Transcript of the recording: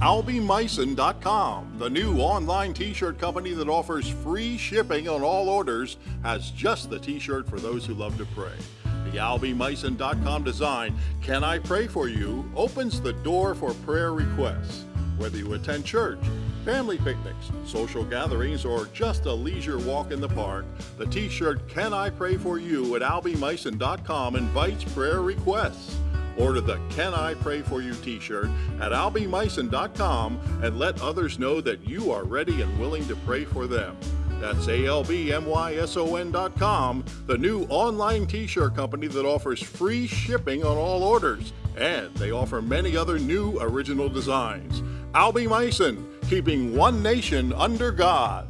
AlbiMyson.com, the new online t shirt company that offers free shipping on all orders, has just the t shirt for those who love to pray. The AlbiMyson.com design, Can I Pray For You, opens the door for prayer requests. Whether you attend church, family picnics, social gatherings, or just a leisure walk in the park, the t shirt Can I Pray For You at AlbiMyson.com invites prayer requests. Order the Can I Pray For You t shirt at albymyson.com and let others know that you are ready and willing to pray for them. That's A-L-B-M-Y-S-O-N.com, the new online t-shirt company that offers free shipping on all orders. And they offer many other new original designs. Albie Myson, keeping one nation under God.